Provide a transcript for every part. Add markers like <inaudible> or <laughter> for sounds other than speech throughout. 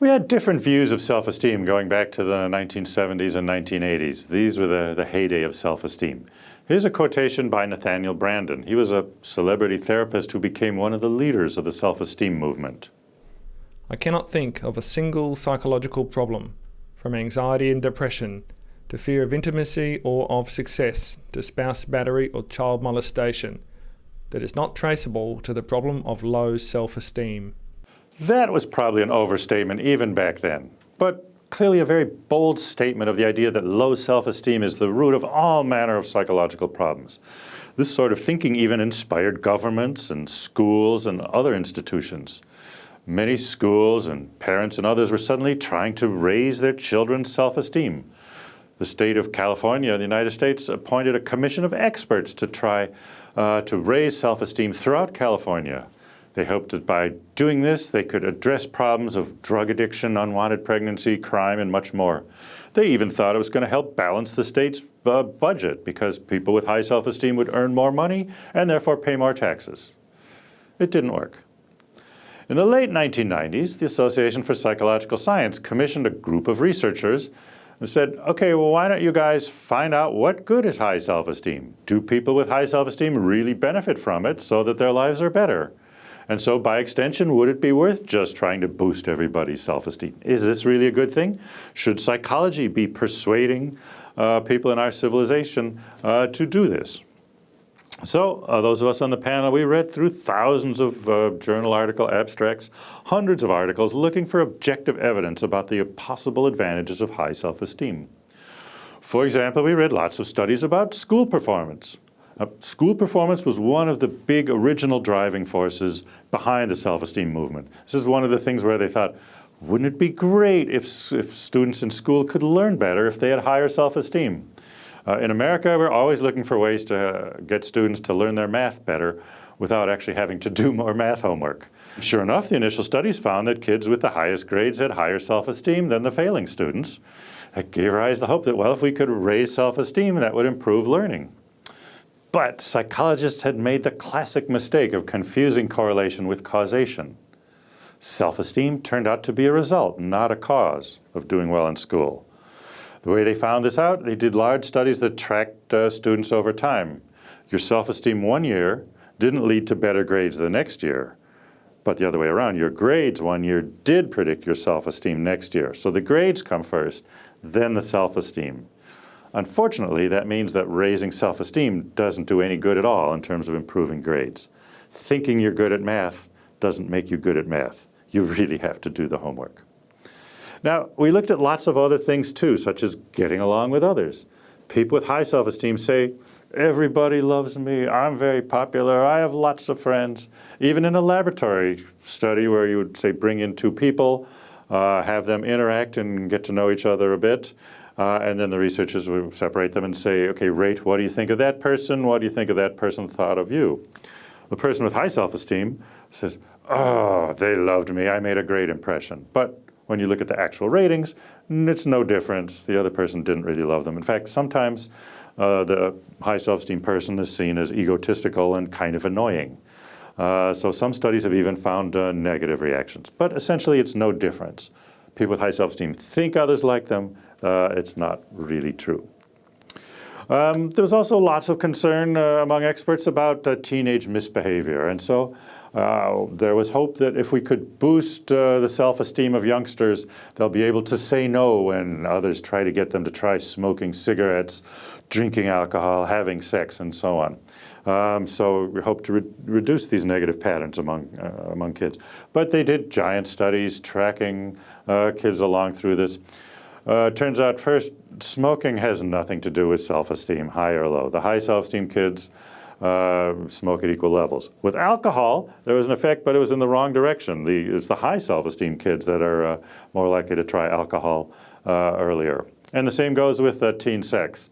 We had different views of self-esteem going back to the 1970s and 1980s. These were the, the heyday of self-esteem. Here's a quotation by Nathaniel Branden. He was a celebrity therapist who became one of the leaders of the self-esteem movement. I cannot think of a single psychological problem, from anxiety and depression to fear of intimacy or of success to spouse battery or child molestation, that is not traceable to the problem of low self-esteem. That was probably an overstatement even back then. But clearly a very bold statement of the idea that low self-esteem is the root of all manner of psychological problems. This sort of thinking even inspired governments and schools and other institutions. Many schools and parents and others were suddenly trying to raise their children's self-esteem. The state of California, in the United States, appointed a commission of experts to try uh, to raise self-esteem throughout California. They hoped that by doing this, they could address problems of drug addiction, unwanted pregnancy, crime, and much more. They even thought it was going to help balance the state's uh, budget because people with high self-esteem would earn more money and therefore pay more taxes. It didn't work. In the late 1990s, the Association for Psychological Science commissioned a group of researchers and said, okay, well, why don't you guys find out what good is high self-esteem? Do people with high self-esteem really benefit from it so that their lives are better? And so by extension, would it be worth just trying to boost everybody's self-esteem? Is this really a good thing? Should psychology be persuading uh, people in our civilization uh, to do this? So uh, those of us on the panel, we read through thousands of uh, journal article abstracts, hundreds of articles looking for objective evidence about the possible advantages of high self-esteem. For example, we read lots of studies about school performance. Uh, school performance was one of the big original driving forces behind the self-esteem movement. This is one of the things where they thought, wouldn't it be great if, if students in school could learn better if they had higher self-esteem? Uh, in America, we're always looking for ways to uh, get students to learn their math better without actually having to do <laughs> more math homework. Sure enough, the initial studies found that kids with the highest grades had higher self-esteem than the failing students. That gave rise to the hope that, well, if we could raise self-esteem, that would improve learning. But psychologists had made the classic mistake of confusing correlation with causation. Self-esteem turned out to be a result, not a cause of doing well in school. The way they found this out, they did large studies that tracked uh, students over time. Your self-esteem one year didn't lead to better grades the next year, but the other way around, your grades one year did predict your self-esteem next year. So the grades come first, then the self-esteem. Unfortunately, that means that raising self-esteem doesn't do any good at all in terms of improving grades. Thinking you're good at math doesn't make you good at math. You <laughs> really have to do the homework. Now, we looked at lots of other things too, such as getting along with others. People with high self-esteem say, everybody loves me, I'm very popular, I have lots of friends. Even in a laboratory study where you would say bring in two people, uh, have them interact and get to know each other a bit, uh, and then the researchers would separate them and say, okay, rate what do you think of that person? What do you think of that person thought of you? The person with high self-esteem says, oh, they loved me. I made a great impression. But when you look at the actual ratings, it's no difference. The other person didn't really love them. In fact, sometimes uh, the high self-esteem person is seen as egotistical and kind of annoying. Uh, so some studies have even found uh, negative reactions. But essentially, it's no difference. People with high self-esteem think others like them, uh, it's not really true. Um, there was also lots of concern uh, among experts about uh, teenage misbehavior. And so uh, there was hope that if we could boost uh, the self-esteem of youngsters, they'll be able to say no when others try to get them to try smoking cigarettes, drinking alcohol, having sex, and so on. Um, so we hope to re reduce these negative patterns among, uh, among kids. But they did giant studies tracking uh, kids along through this. Uh, turns out first, smoking has nothing to do with self-esteem, high or low. The high self-esteem kids uh, smoke at equal levels. With alcohol, there was an effect, but it was in the wrong direction. The, it's the high self-esteem kids that are uh, more likely to try alcohol uh, earlier. And the same goes with uh, teen sex.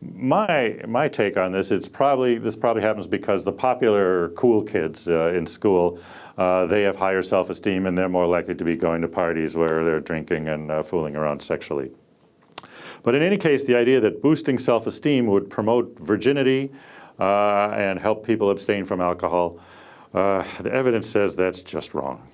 My, my take on this, it's probably, this probably happens because the popular cool kids uh, in school, uh, they have higher self-esteem and they're more likely to be going to parties where they're drinking and fooling around sexually. But in any case, the idea that boosting self-esteem would promote virginity and help people abstain from alcohol, uh, the evidence says that's just wrong.